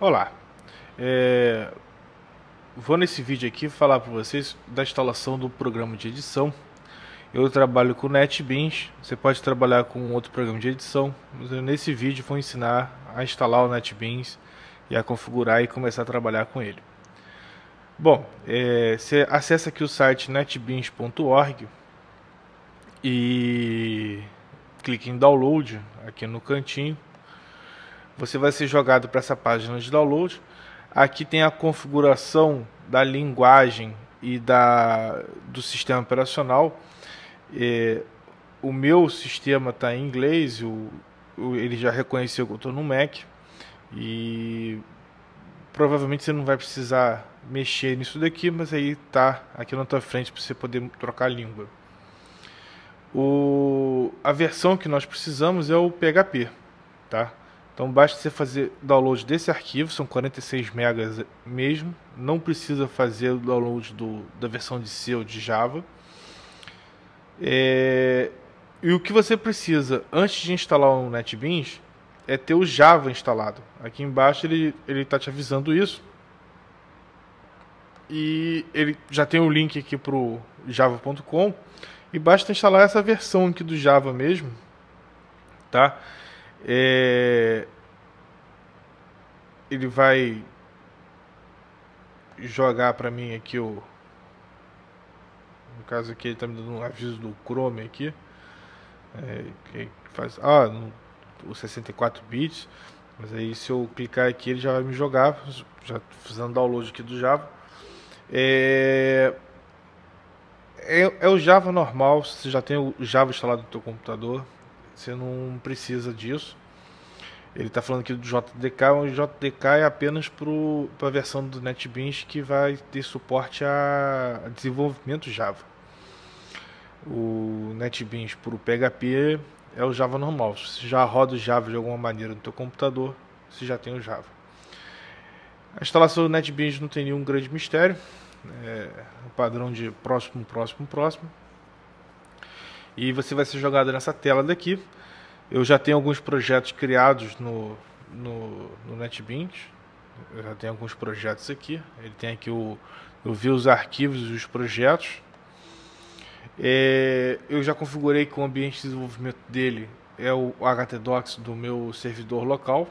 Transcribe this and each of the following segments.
Olá, é... vou nesse vídeo aqui falar para vocês da instalação do programa de edição. Eu trabalho com NetBeans, você pode trabalhar com outro programa de edição, mas nesse vídeo vou ensinar a instalar o NetBeans e a configurar e começar a trabalhar com ele. Bom, é... você acessa aqui o site netbeans.org e clique em download aqui no cantinho você vai ser jogado para essa página de download. Aqui tem a configuração da linguagem e da, do sistema operacional. É, o meu sistema está em inglês, o, o, ele já reconheceu que eu estou no Mac e provavelmente você não vai precisar mexer nisso daqui, mas aí tá aqui na tua frente para você poder trocar a língua. O, a versão que nós precisamos é o PHP, tá? Então basta você fazer download desse arquivo, são 46 megas mesmo, não precisa fazer o download do, da versão de C ou de Java. É, e o que você precisa antes de instalar o NetBeans é ter o Java instalado. Aqui embaixo ele está te avisando isso. E ele já tem o link aqui para o java.com e basta instalar essa versão aqui do Java mesmo, tá? É, ele vai jogar para mim aqui o no caso aqui ele está me dando um aviso do Chrome aqui é, que faz ah no, o 64 bits mas aí se eu clicar aqui ele já vai me jogar já fazendo download aqui do Java. É, é, é o Java normal você já tem o Java instalado no teu computador você não precisa disso. Ele está falando aqui do JDK, o JDK é apenas para a versão do NetBeans que vai ter suporte a, desenvolvimento Java. O NetBeans para o PHP é o Java normal. Se já roda o Java de alguma maneira no teu computador, você já tem o Java. A instalação do NetBeans não tem nenhum grande mistério. É o padrão de próximo, próximo, próximo. E você vai ser jogado nessa tela daqui. Eu já tenho alguns projetos criados no, no, no NetBeans. Eu já tenho alguns projetos aqui. Ele tem aqui o. Eu vi os arquivos e os projetos. É, eu já configurei que o ambiente de desenvolvimento dele é o htdocs do meu servidor local.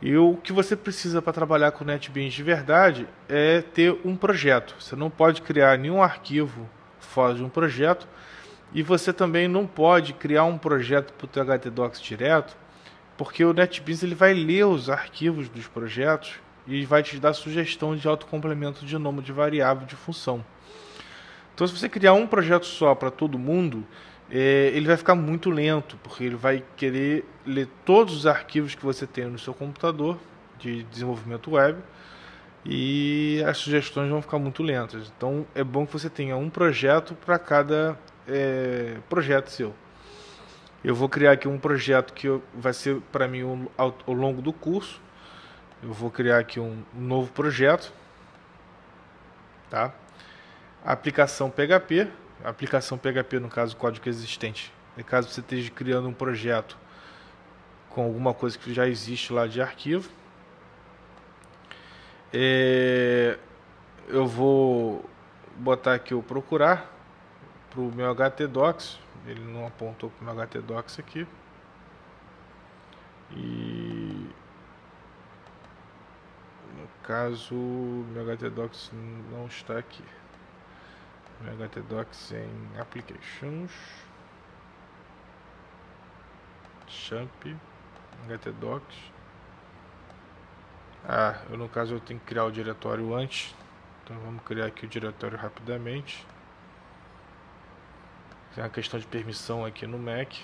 E o que você precisa para trabalhar com NetBeans de verdade é ter um projeto. Você não pode criar nenhum arquivo fora de um projeto e você também não pode criar um projeto para o teu HTDocs direto, porque o NetBeans ele vai ler os arquivos dos projetos e vai te dar sugestão de autocomplemento de nome de variável de função. Então, se você criar um projeto só para todo mundo, é, ele vai ficar muito lento, porque ele vai querer ler todos os arquivos que você tem no seu computador de desenvolvimento web e as sugestões vão ficar muito lentas. Então, é bom que você tenha um projeto para cada é, projeto seu. Eu vou criar aqui um projeto que vai ser para mim ao, ao, longo do curso. Eu vou criar aqui um, um novo projeto, tá? aplicação PHP, aplicação PHP no caso código existente. No caso você esteja criando um projeto com alguma coisa que já existe lá de arquivo. É, eu vou botar aqui o procurar para o meu htdocs, ele não apontou para o meu htdocs aqui. E no caso, meu htdocs não está aqui. Meu htdocs em applications, champ, htdocs. Ah, eu no caso eu tenho que criar o diretório antes. Então vamos criar aqui o diretório rapidamente. Tem uma questão de permissão aqui no Mac.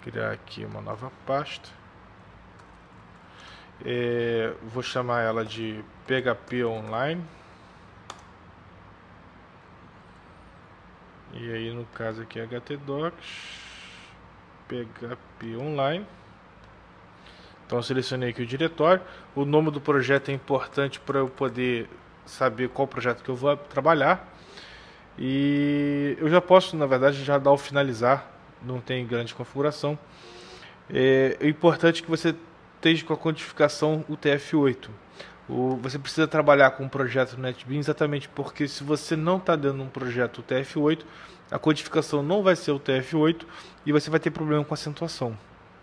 Criar aqui uma nova pasta. É, vou chamar ela de PHP Online. E aí no caso aqui htdocs PHP Online. Então selecionei aqui o diretório. O nome do projeto é importante para eu poder saber qual projeto que eu vou trabalhar. E eu já posso, na verdade, já dar o finalizar, não tem grande configuração. É, é importante que você esteja com a codificação UTF-8. Você precisa trabalhar com um projeto NetBeans exatamente porque se você não está dando um projeto UTF-8, a codificação não vai ser UTF-8 e você vai ter problema com acentuação.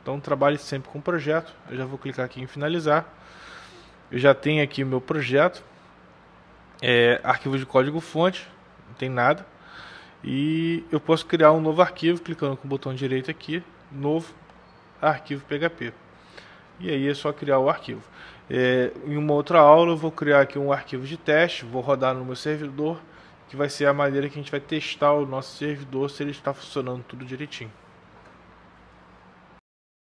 Então trabalhe sempre com o projeto. Eu já vou clicar aqui em finalizar. Eu já tenho aqui o meu projeto. É, arquivo de código fonte, não tem nada. E eu posso criar um novo arquivo clicando com o botão direito aqui, novo arquivo PHP. E aí é só criar o arquivo. É, em uma outra aula eu vou criar aqui um arquivo de teste, vou rodar no meu servidor, que vai ser a maneira que a gente vai testar o nosso servidor se ele está funcionando tudo direitinho.